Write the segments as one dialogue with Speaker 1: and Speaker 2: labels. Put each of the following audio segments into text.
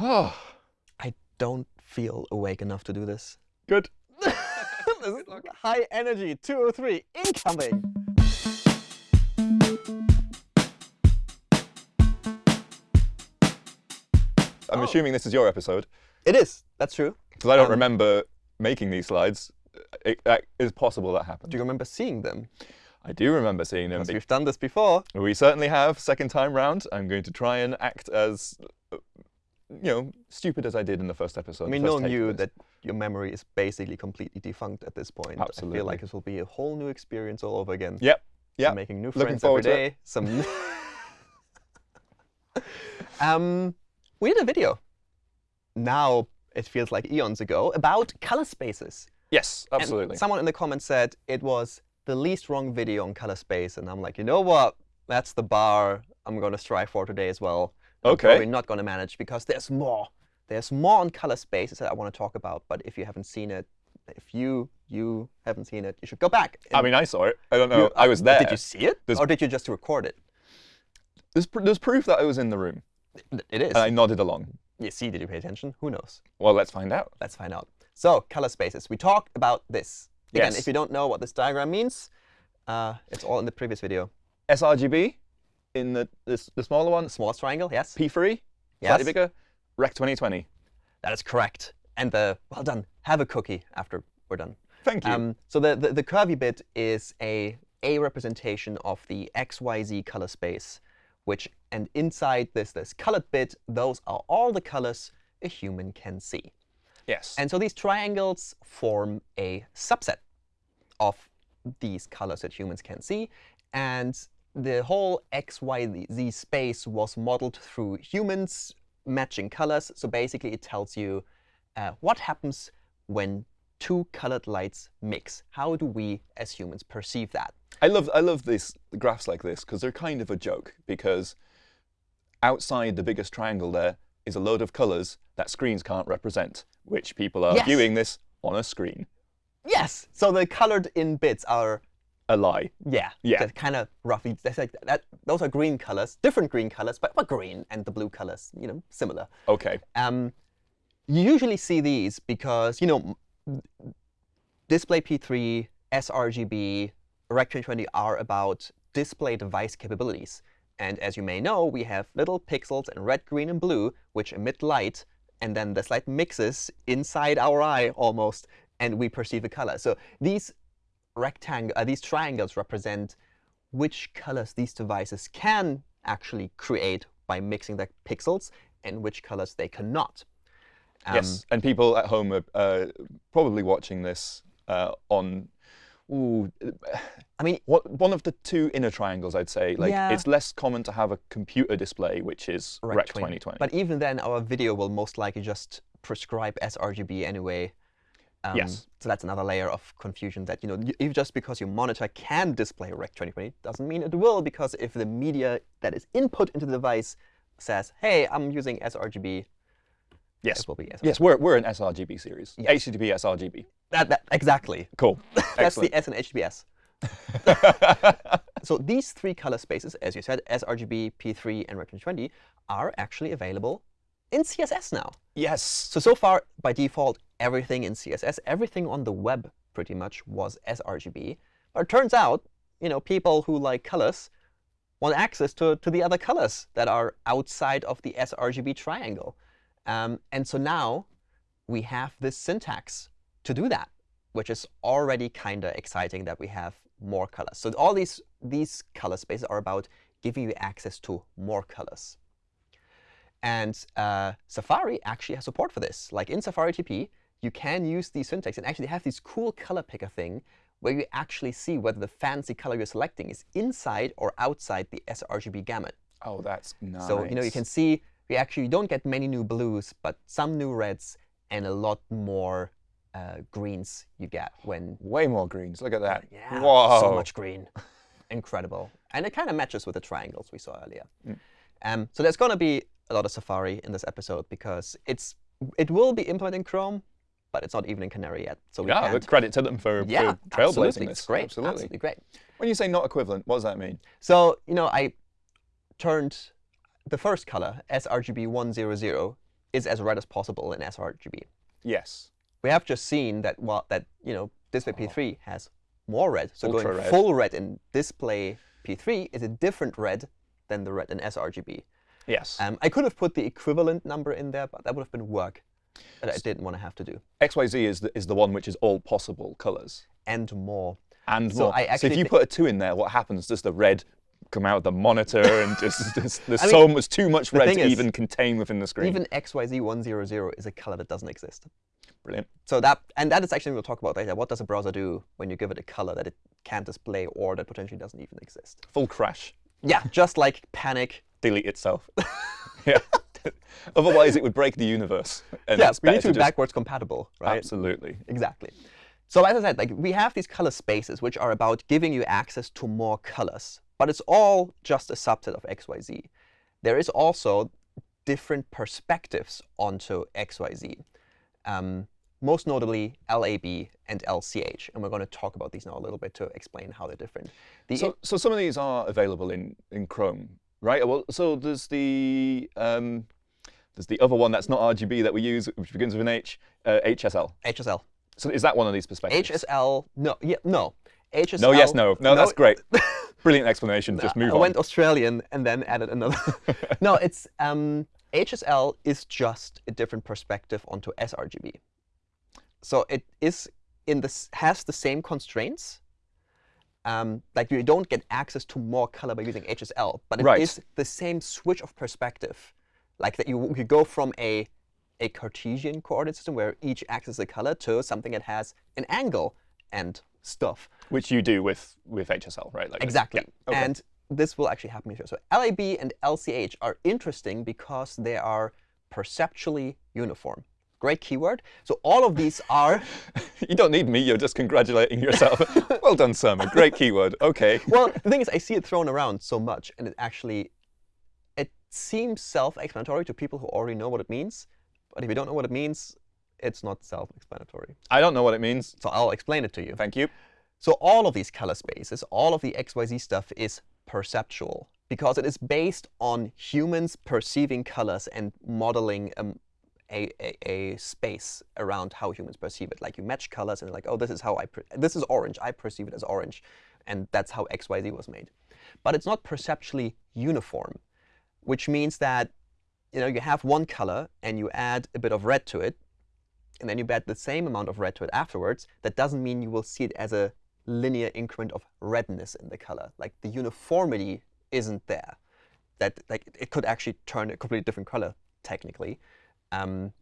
Speaker 1: Oh,
Speaker 2: I don't feel awake enough to do this.
Speaker 1: good.
Speaker 2: this is high energy 203 incoming.
Speaker 1: I'm
Speaker 2: Oh.
Speaker 1: assuming this is your episode
Speaker 2: It is. That's true.
Speaker 1: because I don't
Speaker 2: Um,
Speaker 1: remember making these slides. It, that is possible that happened.
Speaker 2: Do you remember seeing them?
Speaker 1: I do remember seeing them.
Speaker 2: Because we've done this before.
Speaker 1: We certainly have. Second time round, I'm going to try and act as, you know, stupid as I did in the first episode.
Speaker 2: I mean, knowing you that your memory is basically completely defunct at this point. I feel like this will be a whole new experience all over again.
Speaker 1: Yep. Yep.
Speaker 2: making new
Speaker 1: Looking
Speaker 2: friends every day. Some. um, we did a video. Now it feels like eons ago about color spaces.
Speaker 1: Yes,
Speaker 2: And
Speaker 1: absolutely.
Speaker 2: someone in the comments said it was the least wrong video on color space, and I'm like, you know what? That's the bar I'm going to strive for today as well.
Speaker 1: Okay.
Speaker 2: Probably not going to manage because there's more. There's more on color spaces that I want to talk about. But if you haven't seen it, if you you haven't seen it, you should go back.
Speaker 1: I mean, I saw it. I don't know.
Speaker 2: you-
Speaker 1: I was there.
Speaker 2: Did you see it,
Speaker 1: There's-
Speaker 2: or did you just record it?
Speaker 1: There's, pr- there's proof that I was in the room,
Speaker 2: It is.
Speaker 1: and I nodded along.
Speaker 2: You see, did you pay attention? Who knows?
Speaker 1: Well, let's find out.
Speaker 2: Let's find out. So, color spaces. We talked about this. Again,
Speaker 1: Yes.
Speaker 2: if you don't know what this diagram means, uh, it's all in the previous video.
Speaker 1: sRGB in the this, the smaller one,
Speaker 2: The smallest triangle, yes?
Speaker 1: P3,
Speaker 2: Yes.
Speaker 1: slightly bigger, Rec 2020.
Speaker 2: That is correct. And the, well done, have a cookie after we're done.
Speaker 1: Thank you.
Speaker 2: Um, so the, the, the curvy bit is a, a representation of the XYZ color space, which, and inside this, this colored bit, those are all the colors a human can see.
Speaker 1: yes.
Speaker 2: And so these triangles form a subset of these colors that humans can see. And the whole XYZ space was modeled through humans matching colors. So basically, it tells you uh, what happens when two colored lights mix. How do we, as humans, perceive that?
Speaker 1: I love I love these graphs like this because they're kind of a joke because outside the biggest triangle there is a load of colors that screens can't represent, which people are
Speaker 2: Yes.
Speaker 1: viewing this on a screen.
Speaker 2: Yes. So the colored in bits are
Speaker 1: A lie.
Speaker 2: Yeah,
Speaker 1: Yeah.
Speaker 2: That kind of roughly. That's like that. Those are green colors, different green colors, but, but green and the blue colors, you know, similar.
Speaker 1: Okay.
Speaker 2: Um, you usually see these because you know, display P3, sRGB, Rec 2020 are about display device capabilities. And as you may know, we have little pixels in red, green, and blue which emit light, and then this light mixes inside our eye almost, and we perceive a color. So these rectangle, uh, these triangles represent which colors these devices can actually create by mixing their pixels and which colors they cannot. Um,
Speaker 1: yes. And people at home are uh, probably watching this uh, on. Ooh,
Speaker 2: I mean,
Speaker 1: what one of the two inner triangles, I'd say. Like
Speaker 2: Yeah.
Speaker 1: it's less common to have a computer display, which is
Speaker 2: Rec
Speaker 1: Rec
Speaker 2: 20.
Speaker 1: 2020.
Speaker 2: But even then, our video will most likely just prescribe sRGB anyway. Um,
Speaker 1: Yes.
Speaker 2: So that's another layer of confusion that, you know, if just because your monitor can display Rec 2020 doesn't mean it will, because if the media that is input into the device says, hey, I'm using sRGB,
Speaker 1: yes.
Speaker 2: will be sRGB.
Speaker 1: Yes, we're, we're an sRGB series.
Speaker 2: Yes.
Speaker 1: HTTP sRGB.
Speaker 2: That, that, exactly.
Speaker 1: Cool.
Speaker 2: That's the S in HTTPS. So these three color spaces, as you said, sRGB, P3, and Rec 2020, are actually available in CSS now.
Speaker 1: yes.
Speaker 2: So, so far, by default, everything in CSS, everything on the web pretty much was sRGB. But it turns out, you know, people who like colors want access to, to the other colors that are outside of the sRGB triangle. Um, and so now we have this syntax to do that, which is already kind of exciting that we have more colors. So all these, these color spaces are about giving you access to more colors. And uh, Safari actually has support for this. Like in Safari TP, you can use these syntax and actually have this cool color picker thing where you actually see whether the fancy color you're selecting is inside or outside the sRGB gamut.
Speaker 1: Oh, that's nice.
Speaker 2: So you know you can see we actually don't get many new blues, but some new reds and a lot more uh, greens you get when
Speaker 1: way more greens. Look at that.
Speaker 2: yeah,
Speaker 1: Whoa.
Speaker 2: so much green. Incredible. And it kind of matches with the triangles we saw earlier.
Speaker 1: Mm.
Speaker 2: Um, so there's going to be a lot of Safari in this episode because it's it will be implemented in Chrome, but it's not even in Canary yet. So we
Speaker 1: Yeah, credit to them for,
Speaker 2: yeah,
Speaker 1: for trailblazing
Speaker 2: absolutely.
Speaker 1: this.
Speaker 2: It's great.
Speaker 1: Absolutely.
Speaker 2: Absolutely great.
Speaker 1: When you say not equivalent, what does that mean?
Speaker 2: So you know, I turned the first color, sRGB 100, is as red as possible in sRGB.
Speaker 1: Yes.
Speaker 2: We have just seen that well, that you know display P3 has more red. So
Speaker 1: Ultra
Speaker 2: going
Speaker 1: red.
Speaker 2: full red in display P3 is a different red than the red in sRGB.
Speaker 1: Yes.
Speaker 2: Um, I could have put the equivalent number in there, but that would have been work that I didn't want to have to do.
Speaker 1: XYZ is the, is the one which is all possible colors
Speaker 2: And more.
Speaker 1: and
Speaker 2: So
Speaker 1: more.
Speaker 2: I
Speaker 1: so if you put a two in there, what happens? Does the red come out of the monitor and just, just there's
Speaker 2: I mean,
Speaker 1: so much too much red to
Speaker 2: is,
Speaker 1: even contain within the screen?
Speaker 2: Even XYZ100 is a color that doesn't exist.
Speaker 1: Brilliant.
Speaker 2: So that and that is actually we'll talk about later. What does a browser do when you give it a color that it can't display or that potentially doesn't even exist?
Speaker 1: Full crash.
Speaker 2: Yeah, just like Panic.
Speaker 1: Delete itself. yeah. Otherwise, it would break the universe. And
Speaker 2: Yeah, we need to be backwards compatible, right?
Speaker 1: Absolutely.
Speaker 2: Exactly. So as I said, like we have these color spaces which are about giving you access to more colors, but it's all just a subset of XYZ. There is also different perspectives onto XYZ. Um, most notably LAB and LCH, and we're going to talk about these now a little bit to explain how they're different. The
Speaker 1: So, so some of these are available in, in Chrome, right? Well, so there's the um, there's the other one that's not RGB that we use, which begins with an H, uh, HSL.
Speaker 2: HSL,
Speaker 1: So is that one of these perspectives?
Speaker 2: HSL, no, yeah, no, HSL.
Speaker 1: No, yes, no, no. That's great. Brilliant explanation. Just move
Speaker 2: I
Speaker 1: on.
Speaker 2: I went Australian and then added another. no, it's um, HSL is just a different perspective onto sRGB. So it is in this has the same constraints. Um, like you don't get access to more color by using HSL, but it is
Speaker 1: Right.
Speaker 2: the same switch of perspective. Like that you you go from a a Cartesian coordinate system where each axis is a color to something that has an angle and stuff.
Speaker 1: Which you do with with HSL, right? Like.
Speaker 2: Exactly.
Speaker 1: Yeah, okay.
Speaker 2: And this will actually happen here. So LAB and LCH are interesting because they are perceptually uniform. Great keyword. So all of these are,
Speaker 1: you don't need me. You're just congratulating yourself. well done, Simon. Great keyword. Okay.
Speaker 2: well, the thing is, I see it thrown around so much, and it actually, it seems self-explanatory to people who already know what it means. But if you don't know what it means, it's not self-explanatory.
Speaker 1: I don't know what it means.
Speaker 2: So I'll explain it to you.
Speaker 1: Thank you.
Speaker 2: So all of these color spaces, all of the XYZ stuff is perceptual because it is based on humans perceiving colors and modeling um, a, a, a space around how humans perceive it. Like you match colors and like, oh, this is how I, this is orange. I perceive it as orange. And that's how XYZ was made. But it's not perceptually uniform, which means that you know, you have one color and you add a bit of red to it, and then you add the same amount of red to it afterwards, that doesn't mean you will see it as a linear increment of redness in the color. Like the uniformity isn't there. That like it could actually turn a completely different color technically. Um,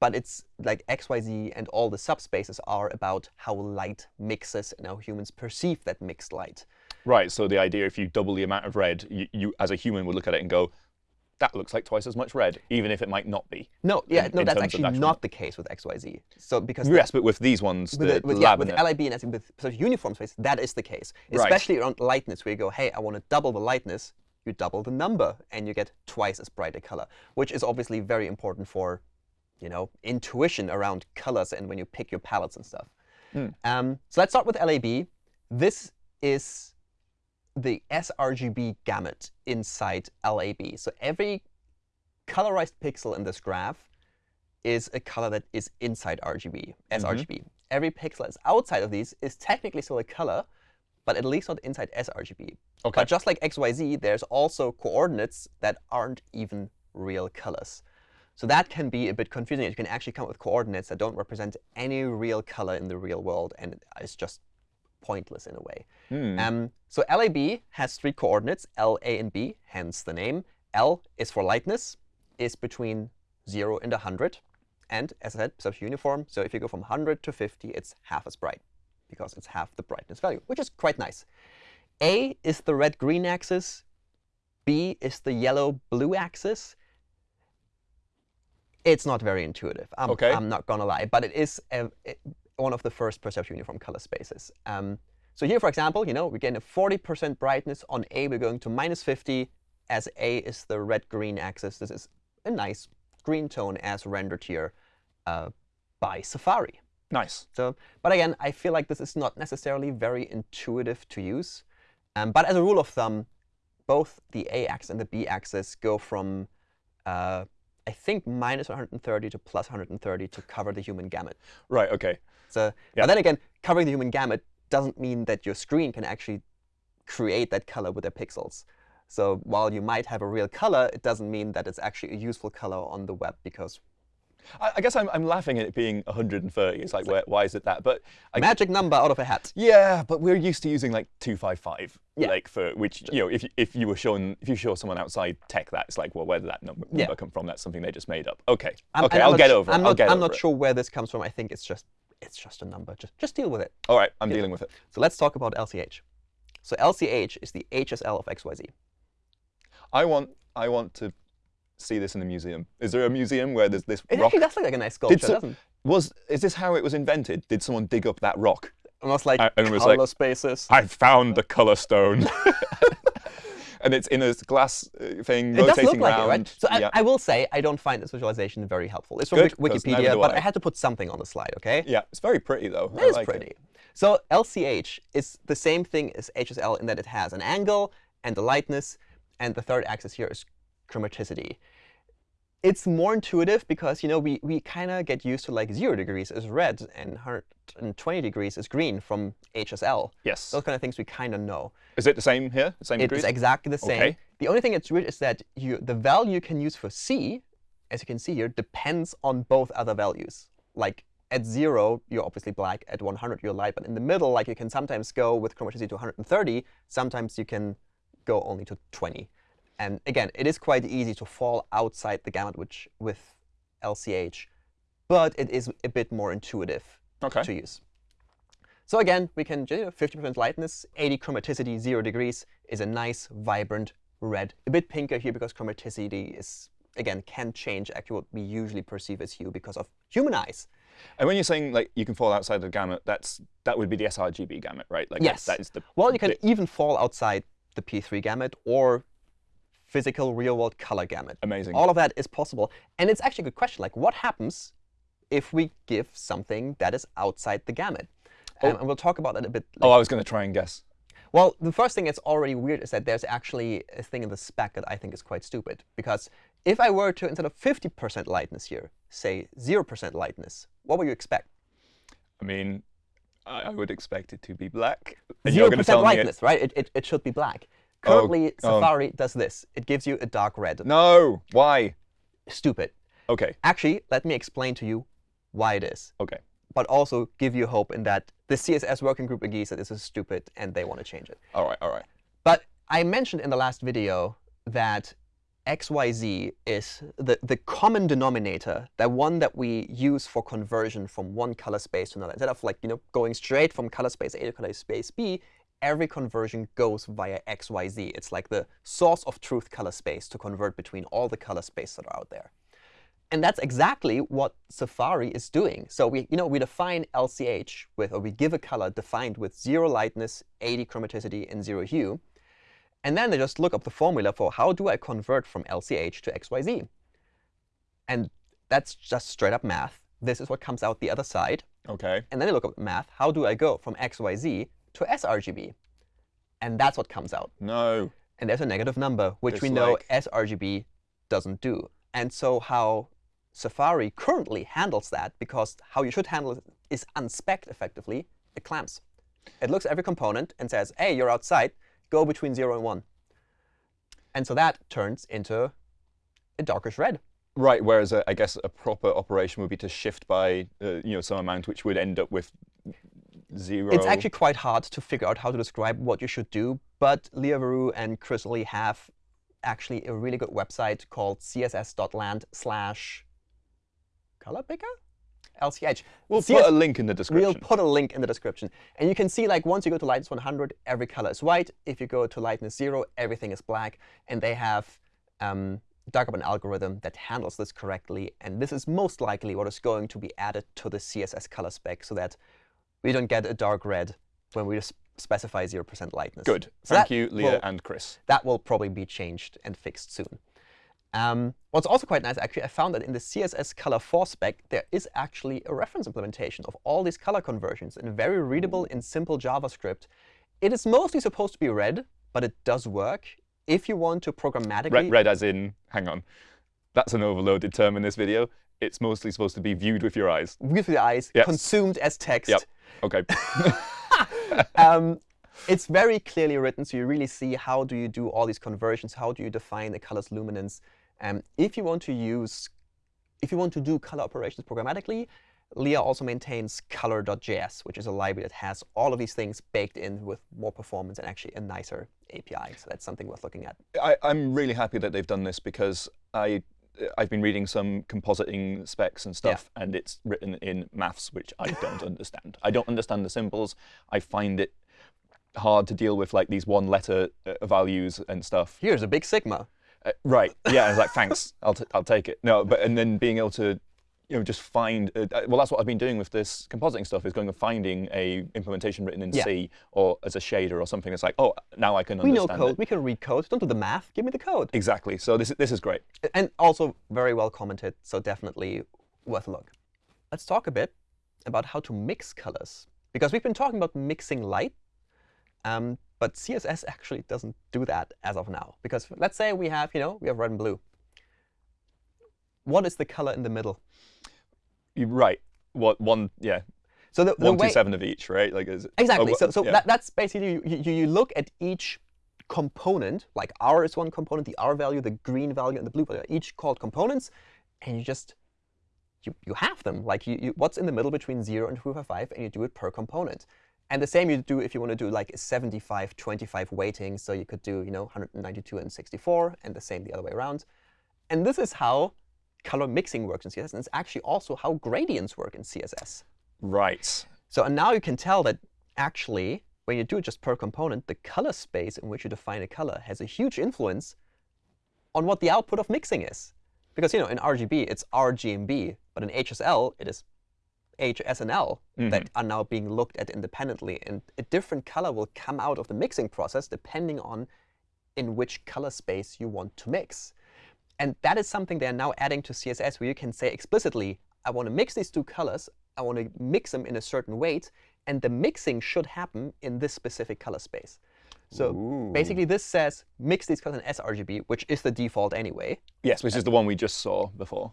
Speaker 2: but it's like XYZ and all the subspaces are about how light mixes and how humans perceive that mixed light.
Speaker 1: Right. So the idea, if you double the amount of red, you, you as a human would look at it and go, that looks like twice as much red, even if it might not be.
Speaker 2: No, yeah,
Speaker 1: In-
Speaker 2: no,
Speaker 1: in
Speaker 2: that's actually
Speaker 1: actual-
Speaker 2: not the case with XYZ. So because
Speaker 1: Yes, but with these ones,
Speaker 2: with,
Speaker 1: the,
Speaker 2: with,
Speaker 1: the
Speaker 2: yeah,
Speaker 1: lab
Speaker 2: with
Speaker 1: and
Speaker 2: LIB and with sort of uniform space, that is the case.
Speaker 1: Right.
Speaker 2: Especially around lightness, where you go, hey, I want to double the lightness, you double the number, and you get twice as bright a color, which is obviously very important for, you know, intuition around colors and when you pick your palettes and stuff.
Speaker 1: Hmm.
Speaker 2: Um, so let's start with LAB. This is the sRGB gamut inside LAB. So every colorized pixel in this graph is a color that is inside RGB, sRGB. Every pixel that's outside of these is technically still a color, but at least not inside sRGB.
Speaker 1: Okay.
Speaker 2: But just like XYZ, there's also coordinates that aren't even real colors. So that can be a bit confusing. You can actually come up with coordinates that don't represent any real color in the real world, and it's just pointless in a way.
Speaker 1: Hmm.
Speaker 2: Um, so LAB has three coordinates, L, A, and B, hence the name. L is for lightness, is between 0 and 100. And as I said, such uniform. So if you go from 100 to 50, it's half as bright because it's half the brightness value, which is quite nice. A is the red-green axis. B is the yellow-blue axis. It's not very intuitive. I'm,
Speaker 1: Okay.
Speaker 2: I'm not going to lie. But it is a, it- one of the first perceptual uniform color spaces. Um, so here, for example, you know, we're getting a 40% brightness. On A, we're going to minus 50. As A is the red-green axis, this is a nice green tone as rendered here uh, by Safari.
Speaker 1: Nice.
Speaker 2: So, but again, I feel like this is not necessarily very intuitive to use. Um, but as a rule of thumb, both the A-axis and the B-axis go from uh, I think, minus 130 to plus 130 to cover the human gamut.
Speaker 1: Right, OK.
Speaker 2: So,
Speaker 1: Yeah.
Speaker 2: But then again, covering the human gamut doesn't mean that your screen can actually create that color with their pixels. So while you might have a real color, it doesn't mean that it's actually a useful color on the web because
Speaker 1: I, I guess I'm, I'm laughing at it being 130. It's like, where, why is it that? But I,
Speaker 2: magic number out of a hat.
Speaker 1: yeah, but we're used to using like 255,
Speaker 2: Yeah.
Speaker 1: like for which you know, if you, if you were showing if you show someone outside tech that, it's like, well, where did that number,
Speaker 2: Yeah.
Speaker 1: number come from? That's something they just made up. OK,
Speaker 2: I'm-
Speaker 1: OK,
Speaker 2: I'm
Speaker 1: I'll
Speaker 2: not
Speaker 1: get over
Speaker 2: I'm
Speaker 1: it.
Speaker 2: not,
Speaker 1: I'll get
Speaker 2: I'm not
Speaker 1: it.
Speaker 2: sure where this comes from. I think it's just it's just a number. Just just deal with it.
Speaker 1: All right, I'm dealing with it.
Speaker 2: So let's talk about LCH. So LCH is the HSL of XYZ.
Speaker 1: I want I want to see this in a museum. Is there a museum where there's this
Speaker 2: It
Speaker 1: rock?
Speaker 2: actually does look like a nice sculpture,
Speaker 1: so-
Speaker 2: doesn't it?
Speaker 1: Was is this how it was invented? Did someone dig up that rock?
Speaker 2: Almost like
Speaker 1: I- and it was
Speaker 2: color
Speaker 1: like-
Speaker 2: spaces.
Speaker 1: I found the color stone. and it's in a glass uh, thing
Speaker 2: It does
Speaker 1: rotating
Speaker 2: look like
Speaker 1: around.
Speaker 2: it, right? So
Speaker 1: yeah.
Speaker 2: I, I will say I don't find this visualization very helpful. It's from
Speaker 1: Good,
Speaker 2: Wik-
Speaker 1: 'cause neither
Speaker 2: Wikipedia, but
Speaker 1: I.
Speaker 2: I had to put something on the slide, OK?
Speaker 1: yeah, it's very pretty though. I
Speaker 2: It is
Speaker 1: like
Speaker 2: pretty. So LCH is the same thing as HSL in that it has an angle and the lightness, and the third axis here is chromaticity. It's more intuitive because you know we, we kind of get used to like 0 degrees is red and 120 degrees is green from HSL.
Speaker 1: Yes.
Speaker 2: Those kind of things we kind of know.
Speaker 1: Is it the same here? The same
Speaker 2: It
Speaker 1: degrees?
Speaker 2: exactly the same.
Speaker 1: Okay.
Speaker 2: The only thing that's weird is that you, the value you can use for C, as you can see here, depends on both other values. Like at 0, you're obviously black. At 100, you're light. But in the middle, like you can sometimes go with chromaticity to 130. Sometimes you can go only to 20. And again, it is quite easy to fall outside the gamut which, with LCH. But it is a bit more intuitive
Speaker 1: Okay.
Speaker 2: to use. So again, we can you know, 50% lightness, 80 chromaticity, 0 degrees is a nice, vibrant red. A bit pinker here because chromaticity is, again, can change actually what we usually perceive as hue because of human eyes.
Speaker 1: And when you're saying like you can fall outside the gamut, that's that would be the sRGB gamut, right? Like that-
Speaker 2: Yes.
Speaker 1: that is the
Speaker 2: Well, you can even fall outside the P3 gamut or physical real-world color gamut.
Speaker 1: amazing.
Speaker 2: All of that is possible. And it's actually a good question. Like, what happens if we give something that is outside the gamut? Um, and we'll talk about that a bit
Speaker 1: oh, I was going to try and guess.
Speaker 2: Well, the first thing that's already weird is that there's actually a thing in the spec that I think is quite stupid. Because if I were to, instead of 50% lightness here, say 0% lightness, what would you expect?
Speaker 1: I mean, I, would expect it to be black.
Speaker 2: 0%
Speaker 1: going to tell me
Speaker 2: lightness, right? It, it, it should be black.
Speaker 1: Oh,
Speaker 2: Currently,
Speaker 1: oh.
Speaker 2: Safari does this. It gives you a dark red.
Speaker 1: No. Why?
Speaker 2: Stupid.
Speaker 1: Okay.
Speaker 2: Actually, let me explain to you why it is,
Speaker 1: Okay.
Speaker 2: but also give you hope in that the CSS working group agrees that this is stupid and they want to change it.
Speaker 1: All right. All right.
Speaker 2: But I mentioned in the last video that XYZ is the, the common denominator, that one that we use for conversion from one color space to another. Instead of like, you know, going straight from color space A to color space B, every conversion goes via XYZ. It's like the source of truth color space to convert between all the color spaces that are out there. And that's exactly what Safari is doing. So we, you know, we define LCH with, or we give a color defined with zero lightness, 80 chromaticity, and zero hue. And then they just look up the formula for how do I convert from LCH to XYZ. And that's just straight up math. This is what comes out the other side.
Speaker 1: Okay.
Speaker 2: And then they look up math. How do I go from XYZ to sRGB? And that's what comes out.
Speaker 1: No.
Speaker 2: And there's a negative number, which we know sRGB doesn't do. And so how Safari currently handles that, because how you should handle it is unspec effectively, it clamps. It looks at every component and says, hey, you're outside. Go between 0 and 1. And so that turns into a darkish red.
Speaker 1: Right. Whereas uh, I guess a proper operation would be to shift by uh, you know some amount, which would end up with zero.
Speaker 2: It's actually quite hard to figure out how to describe what you should do. But Lea Verou and Chris Lee have actually a really good website called css.land slash color picker? LCH.
Speaker 1: We'll
Speaker 2: CS
Speaker 1: put a link in the description.
Speaker 2: We'll put a link in the description. And you can see, like, once you go to lightness 100, every color is white. If you go to lightness 0, everything is black. And they have um, dug up an algorithm that handles this correctly. And this is most likely what is going to be added to the CSS color spec so that we don't get a dark red when we just specify 0% lightness.
Speaker 1: Good.
Speaker 2: So
Speaker 1: Thank you, Lea
Speaker 2: will-
Speaker 1: and Chris.
Speaker 2: that will probably be changed and fixed soon. Um, what's also quite nice, actually, I found that in the CSS color 4 spec, there is actually a reference implementation of all these color conversions in very readable and simple JavaScript. It is mostly supposed to be red, but it does work. If you want to programmatically,
Speaker 1: Red, red as in, hang on. That's an overloaded term in this video. It's mostly supposed to be viewed with your eyes.
Speaker 2: With the eyes,
Speaker 1: Yes.
Speaker 2: consumed as text.
Speaker 1: Yep. Okay.
Speaker 2: um, it's very clearly written, so you really see how do you do all these conversions, how do you define the color's luminance. Um, if you want to use, if you want to do color operations programmatically, Lea also maintains color.js, which is a library that has all of these things baked in with more performance and actually a nicer API. So that's something worth looking at.
Speaker 1: I, I'm really happy that they've done this because I I've been reading some compositing specs and stuff, and it's written in maths, which I don't understand. I don't understand the symbols. I find it hard to deal with like these one-letter uh, values and stuff.
Speaker 2: Here's a big sigma.
Speaker 1: Uh, right. Yeah. I was like, thanks. I'll t- I'll take it. No, but and then being able to, you know, just find. Uh, uh, well, that's what I've been doing with this compositing stuff is going and finding a implementation written in
Speaker 2: Yeah.
Speaker 1: C or as a shader or something. It's like, oh, now I can
Speaker 2: We know code.
Speaker 1: it.
Speaker 2: We can read code. Don't do the math. Give me the code.
Speaker 1: Exactly. So this this is great.
Speaker 2: And also very well commented, so definitely worth a look. Let's talk a bit about how to mix colors. Because we've been talking about mixing light, um, but CSS actually doesn't do that as of now. Because let's say we have, you know, we have red and blue. What is the color in the middle?
Speaker 1: You're right. What one? Yeah.
Speaker 2: So the, the
Speaker 1: One, two, seven of each, right? Like is
Speaker 2: Exactly.
Speaker 1: oh,
Speaker 2: so so
Speaker 1: yeah.
Speaker 2: that, that's basically, you, you, you look at each component, like R is one component, the R value, the green value, and the blue value, each called components, and you just, you, you have them. Like you, you, what's in the middle between 0 and 255, and you do it per component. And the same you do if you want to do like a 75, 25 weighting. So you could do, you know, 192 and 64, and the same the other way around. And this is how color mixing works in CSS, and it's actually also how gradients work in CSS.
Speaker 1: right.
Speaker 2: So and now you can tell that actually, when you do it just per component, the color space in which you define a color has a huge influence on what the output of mixing is. Because you know, in RGB, it's RGMB, but in HSL, it is HSNL mm-hmm. that are now being looked at independently. And a different color will come out of the mixing process depending on in which color space you want to mix. And that is something they're now adding to CSS where you can say explicitly, I want to mix these two colors. I want to mix them in a certain weight. And the mixing should happen in this specific color space. So
Speaker 1: Ooh.
Speaker 2: basically, this says mix these colors in sRGB, which is the default anyway.
Speaker 1: Yes, which uh, is the one we just saw before.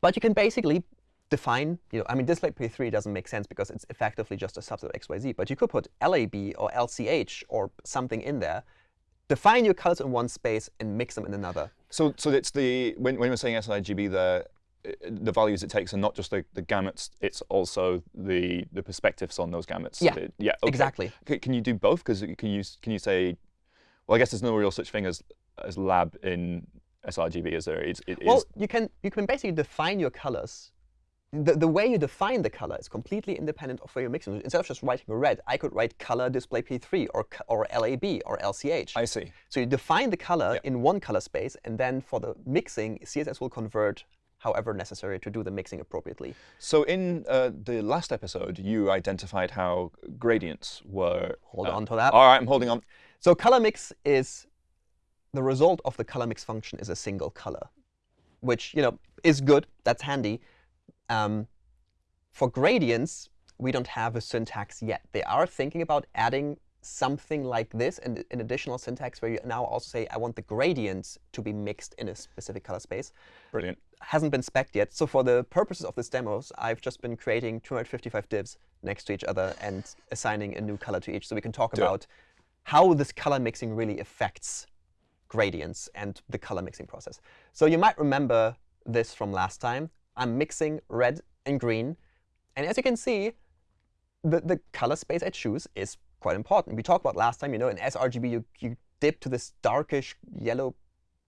Speaker 2: But you can basically define, you know, I mean, display P3 doesn't make sense because it's effectively just a subset of XYZ. But you could put LAB or LCH or something in there, define your colors in one space, and mix them in another.
Speaker 1: So so it's the when when we're saying sRGB there. uh, The values it takes are not just the, the gamuts; it's also the the perspectives on those gamuts.
Speaker 2: Yeah,
Speaker 1: It- yeah. okay.
Speaker 2: Exactly.
Speaker 1: C- Can you do both? Because can you can you say, well, I guess there's no real such thing as as lab in sRGB, is there? It's, it is
Speaker 2: Well, you can you can basically define your colors. The, the way you define the color is completely independent of where you're mixing. Instead of just writing red, I could write color display P3 or or LAB or LCH.
Speaker 1: I see.
Speaker 2: So you define the color
Speaker 1: Yeah.
Speaker 2: in one color space, and then for the mixing, CSS will convert however necessary to do the mixing appropriately.
Speaker 1: So in uh, the last episode, you identified how gradients were.
Speaker 2: Hold
Speaker 1: uh,
Speaker 2: on to that.
Speaker 1: All right, I'm holding on.
Speaker 2: So color mix is the result of the color mix function is a single color, which you know is good. That's handy. Um, for gradients, we don't have a syntax yet. They are thinking about adding something like this, and an additional syntax where you now also say, I want the gradients to be mixed in a specific color space.
Speaker 1: Brilliant.
Speaker 2: Hasn't been spec'd yet. So for the purposes of this demos, I've just been creating 255 divs next to each other and assigning a new color to each, so we can talk
Speaker 1: Do it.
Speaker 2: about how this color mixing really affects gradients and the color mixing process. So you might remember this from last time. I'm mixing red and green. And as you can see, the, the color space I choose is quite important. We talked about last time, you know, in sRGB, you, you dip to this darkish yellow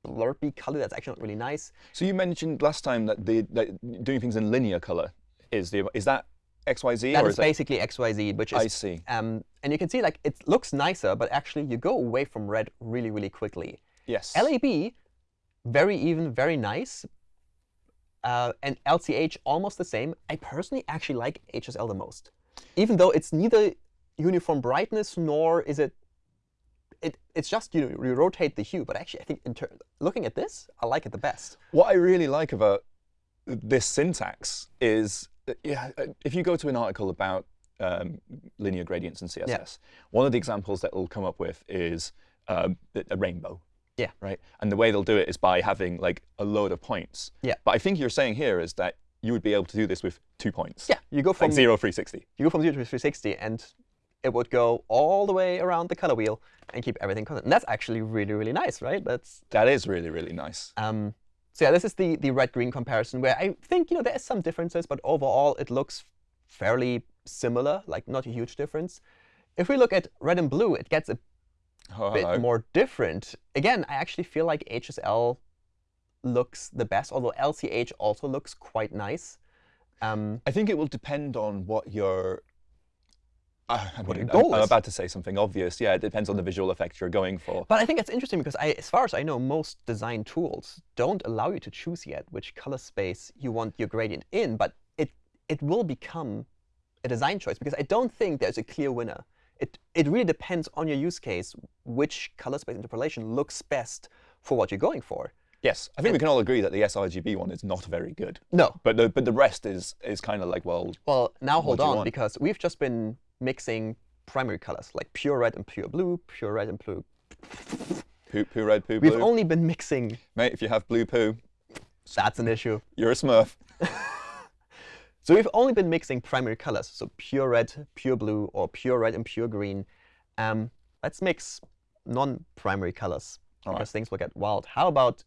Speaker 2: blurpy color that's actually not really nice.
Speaker 1: So you mentioned last time that the that doing things in linear color is the is that XYZ
Speaker 2: That
Speaker 1: or
Speaker 2: is
Speaker 1: is that?
Speaker 2: basically XYZ, which
Speaker 1: I see.
Speaker 2: um, and you can see like it looks nicer, but actually you go away from red really, really quickly.
Speaker 1: Yes.
Speaker 2: LAB, very even, very nice. Uh, and LCH, almost the same. I personally actually like HSL the most. Even though it's neither uniform brightness nor is it, it it's just, you know, you rotate the hue. But actually, I think looking at this, I like it the best.
Speaker 1: What I really like about this syntax is, uh, yeah, uh, if you go to an article about um, linear gradients in CSS, one of the examples that will come up with is um, a a rainbow.
Speaker 2: Yeah.
Speaker 1: Right. And the way they'll do it is by having like a load of points.
Speaker 2: Yeah.
Speaker 1: But I think you're saying here is that you would be able to do this with two points.
Speaker 2: Yeah, you go from
Speaker 1: Like zero, 360.
Speaker 2: you go from 0 to 360, and it would go all the way around the color wheel and keep everything constant. And that's actually really, really nice, right? That's
Speaker 1: That is really, really nice.
Speaker 2: um, so yeah, this is the the red-green comparison where I think you know there is some differences, but overall it looks fairly similar, like not a huge difference. If we look at red and blue, it gets a
Speaker 1: Oh,
Speaker 2: bit
Speaker 1: hello.
Speaker 2: more different. Again, I actually feel like HSL looks the best, although LCH also looks quite nice. Um,
Speaker 1: I think it will depend on what your. Uh, I
Speaker 2: What
Speaker 1: mean,
Speaker 2: your goal
Speaker 1: I'm, I'm about to say something obvious. Yeah, it depends on the visual effect you're going for.
Speaker 2: But I think it's interesting because, I, as far as I know, most design tools don't allow you to choose yet which color space you want your gradient in. But it it will become a design choice because I don't think there's a clear winner. It it really depends on your use case which color space interpolation looks best for what you're going for.
Speaker 1: Yes, I think we can all agree that the sRGB one is not very good.
Speaker 2: No,
Speaker 1: But the but the rest is is kind of like well,
Speaker 2: Well, now hold on, because we've just been mixing primary colors, like pure red and pure blue, pure red and blue.
Speaker 1: poo poo red poo
Speaker 2: We've only been mixing.
Speaker 1: Mate, if you have blue poo,
Speaker 2: That's an issue.
Speaker 1: you're a Smurf.
Speaker 2: So we've only been mixing primary colors, so pure red, pure blue, or pure red and pure green. Um, let's mix non-primary colors
Speaker 1: All
Speaker 2: because
Speaker 1: right.
Speaker 2: things will get wild. How about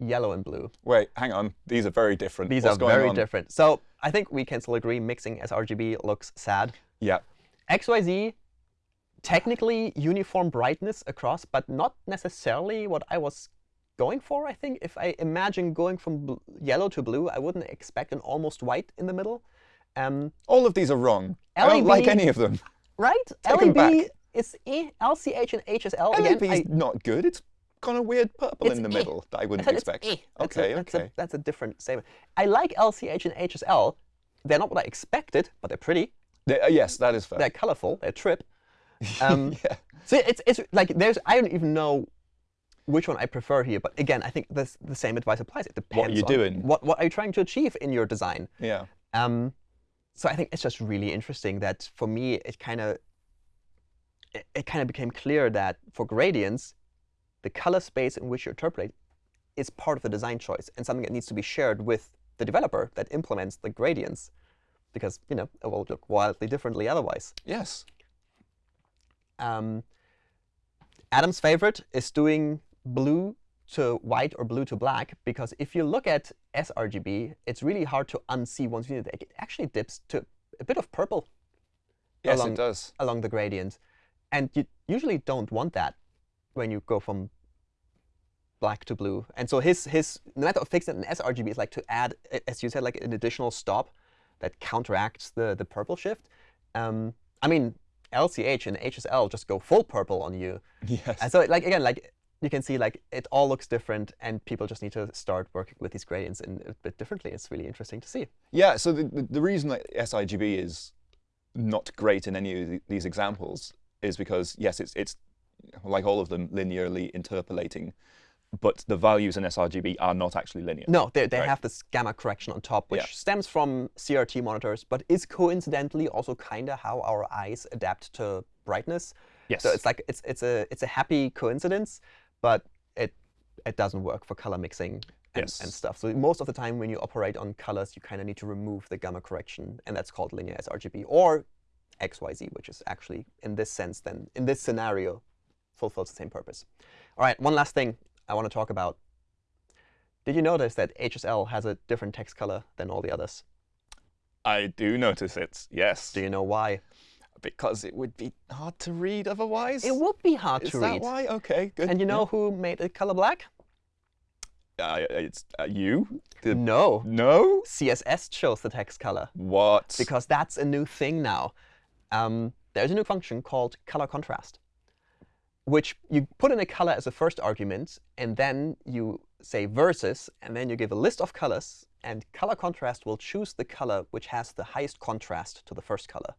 Speaker 2: yellow and blue?
Speaker 1: Wait, hang on. These are very different.
Speaker 2: These
Speaker 1: What's
Speaker 2: are very
Speaker 1: on?
Speaker 2: different. So I think we can still agree mixing sRGB looks sad.
Speaker 1: Yeah.
Speaker 2: XYZ, technically uniform brightness across, but not necessarily what I was going for, I think. If I imagine going from yellow to blue, I wouldn't expect an almost white in the middle. Um,
Speaker 1: All of these are wrong. I don't like any of them.
Speaker 2: right?
Speaker 1: Take 'em back.
Speaker 2: LEB is eh, LCH and HSL.
Speaker 1: LAB is not good. It's kind of weird purple in the
Speaker 2: eh.
Speaker 1: middle that I
Speaker 2: I
Speaker 1: wouldn't
Speaker 2: it's
Speaker 1: expect.
Speaker 2: eh. That's a-
Speaker 1: Okay,
Speaker 2: that's
Speaker 1: okay.
Speaker 2: A, that's a different statement. I like LCH and HSL. They're not what I expected, but they're pretty.
Speaker 1: They- uh, yes, that is fair.
Speaker 2: They're colorful. They're trip. Um,
Speaker 1: yeah.
Speaker 2: So it's it's like there's I don't even know which one I prefer here. But again, I think this, the same advice applies. It depends.
Speaker 1: are you
Speaker 2: on
Speaker 1: doing?
Speaker 2: What what are you trying to achieve in your design?
Speaker 1: Yeah.
Speaker 2: Um, so I think it's just really interesting that for me it kind of it, it kind of became clear that for gradients, the color space in which you interpolate is part of the design choice and something that needs to be shared with the developer that implements the gradients, because you know it will look wildly differently otherwise.
Speaker 1: Yes.
Speaker 2: Um, Adam's favorite is doing blue to white or blue to black because if you look at sRGB, it's really hard to unsee once you it actually dips to a bit of purple
Speaker 1: Yes,
Speaker 2: Along-
Speaker 1: it does.
Speaker 2: along the gradient. And you usually don't want that when you go from black to blue. And so his his method of fixing it in sRGB is like to add, as you said, like an additional stop that counteracts the the purple shift. Um, I mean, LCH and HSL just go full purple on you.
Speaker 1: Yes.
Speaker 2: And so, like again, like you can see, like it all looks different, and people just need to start working with these gradients in a bit differently. It's really interesting to see.
Speaker 1: Yeah, so the, the, the reason that sRGB is not great in any of these examples is because, yes, it's, it's like all of them linearly interpolating, but the values in sRGB are not actually linear.
Speaker 2: No, they, they
Speaker 1: Right.
Speaker 2: have this gamma correction on top, which
Speaker 1: Yeah.
Speaker 2: stems from CRT monitors, but is coincidentally also kind of how our eyes adapt to brightness.
Speaker 1: Yes.
Speaker 2: So it's like it's it's a it's a happy coincidence, but it it doesn't work for color mixing and,
Speaker 1: Yes.
Speaker 2: and stuff. So most of the time when you operate on colors, you kind of need to remove the gamma correction, and that's called linear sRGB or XYZ, which is actually in this sense then in this scenario fulfills the same purpose. All right, one last thing I want to talk about. Did you notice that HSL has a different text color than all the others?
Speaker 1: I do notice it, yes.
Speaker 2: Do you know why?
Speaker 1: Because it would be hard to read otherwise.
Speaker 2: It would be hard
Speaker 1: Is
Speaker 2: to
Speaker 1: that
Speaker 2: read.
Speaker 1: why? Okay, good.
Speaker 2: And you know who made it color black?
Speaker 1: Yeah. Uh, it's uh, you? The-
Speaker 2: No.
Speaker 1: no?
Speaker 2: CSS chose the text color
Speaker 1: What?
Speaker 2: because that's a new thing now. Um, there's a new function called color contrast, which you put in a color as a first argument, and then you say versus, and then you give a list of colors, and color contrast will choose the color which has the highest contrast to the first color.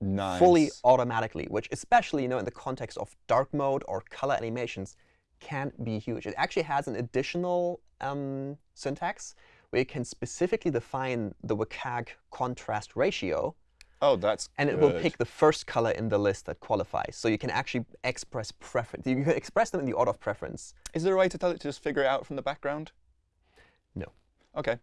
Speaker 1: Nice.
Speaker 2: fully automatically, which especially you know in the context of dark mode or color animations can be huge. It actually has an additional um, syntax where you can specifically define the WCAG contrast ratio
Speaker 1: Oh, that's
Speaker 2: and it will pick the first color in the list that qualifies. So you can actually express preference. You can express them in the order of preference.
Speaker 1: Is there a way to tell it to just figure it out from the background?
Speaker 2: No.
Speaker 1: OK.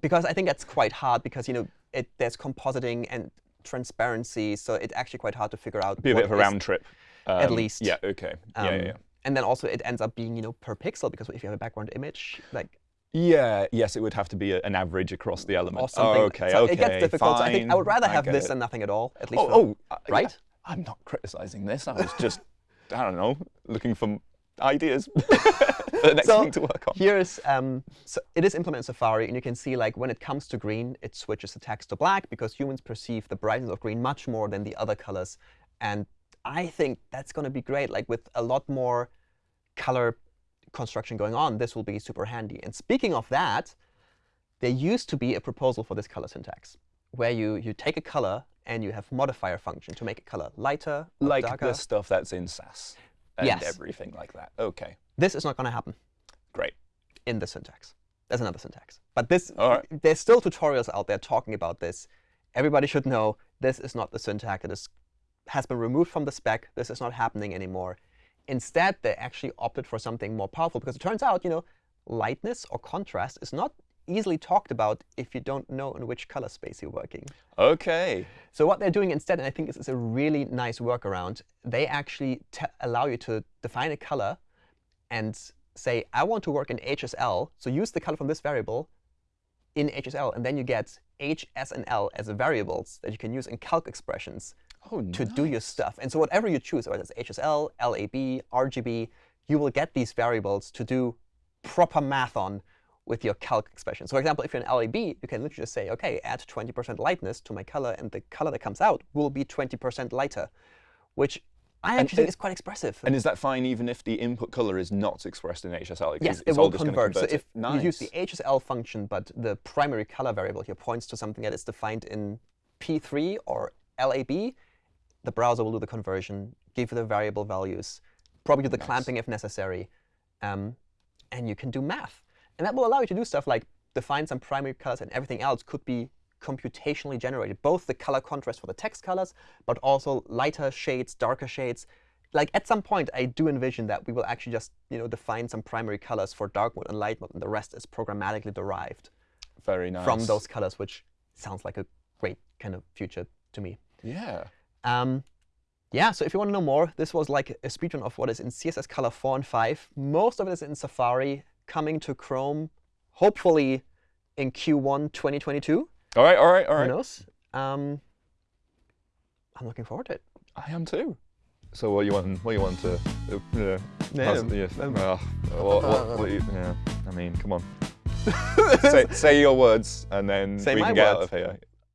Speaker 2: Because I think that's quite hard because you know it, there's compositing and transparency, so it's actually quite hard to figure out.
Speaker 1: Be a bit of a round trip.
Speaker 2: Um, at least.
Speaker 1: Yeah. OK.
Speaker 2: Um,
Speaker 1: yeah, yeah, yeah.
Speaker 2: And then also it ends up being you know per pixel because if you have a background image, like
Speaker 1: yeah, yes, it would have to be a, an average across the element.
Speaker 2: Or something.
Speaker 1: Oh, okay,
Speaker 2: so
Speaker 1: okay,
Speaker 2: It gets difficult.
Speaker 1: Fine.
Speaker 2: I think I would rather have this
Speaker 1: it.
Speaker 2: than nothing at all, at least.
Speaker 1: Oh,
Speaker 2: for,
Speaker 1: oh uh,
Speaker 2: right?
Speaker 1: I'm not criticizing this. I was just, I don't know, looking for ideas for the next
Speaker 2: so
Speaker 1: thing to work on.
Speaker 2: Here's, um, so it is implemented in Safari, and you can see like when it comes to green, it switches the text to black because humans perceive the brightness of green much more than the other colors. And I think that's going to be great. Like with a lot more color construction going on, this will be super handy. And speaking of that, there used to be a proposal for this color syntax, where you, you take a color and you have modifier function to make a color lighter, or
Speaker 1: Like
Speaker 2: darker.
Speaker 1: the stuff that's in Sass and
Speaker 2: Yes.
Speaker 1: everything like that. OK,
Speaker 2: This is not going to happen
Speaker 1: great.
Speaker 2: in the syntax. There's another syntax. But this,
Speaker 1: right.
Speaker 2: there's still tutorials out there talking about this. Everybody should know this is not the syntax. It is, has been removed from the spec. This is not happening anymore. Instead, they actually opted for something more powerful because it turns out, you know, lightness or contrast is not easily talked about if you don't know in which color space you're working.
Speaker 1: OK.
Speaker 2: So what they're doing instead, and I think this is a really nice workaround, they actually t allow you to define a color and say, I want to work in HSL. So use the color from this variable in HSL. And then you get H, S, and L as variables that you can use in calc expressions
Speaker 1: Oh,
Speaker 2: to do your stuff. And so whatever you choose, whether it's HSL, LAB, RGB, you will get these variables to do proper math on with your calc expression. So for example, if you're an LAB, you can literally just say, OK, add 20% lightness to my color, and the color that comes out will be 20% lighter, which I actually think is quite expressive.
Speaker 1: And is that fine even if the input color is not expressed in HSL?
Speaker 2: Yes,
Speaker 1: it's
Speaker 2: it
Speaker 1: all
Speaker 2: will
Speaker 1: gonna
Speaker 2: convert. So if
Speaker 1: nice.
Speaker 2: you use the HSL function, but the primary color variable here points to something that is defined in P3 or LAB, the browser will do the conversion, give you the variable values, probably do the
Speaker 1: Nice.
Speaker 2: clamping if necessary, um, and you can do math. And that will allow you to do stuff like define some primary colors, and everything else could be computationally generated, both the color contrast for the text colors, but also lighter shades, darker shades. Like at some point, I do envision that we will actually just you know, define some primary colors for dark mode and light mode, and the rest is programmatically derived
Speaker 1: Very nice.
Speaker 2: from those colors, which sounds like a great kind of future to me.
Speaker 1: Yeah.
Speaker 2: Um, yeah, so if you want to know more, this was like a speedrun of what is in CSS Color 4 and 5. Most of it is in Safari, coming to Chrome, hopefully in Q1 2022.
Speaker 1: All right, all right, all right.
Speaker 2: Who knows? Um, I'm looking forward to it.
Speaker 1: I am too. So what you want? What you want to? Uh, yeah.
Speaker 2: Yeah,
Speaker 1: yeah,
Speaker 2: um,
Speaker 1: well, what, what, what you, yeah. I mean, come on. say, say your words, and then
Speaker 2: Say
Speaker 1: we can get
Speaker 2: words.
Speaker 1: out of here.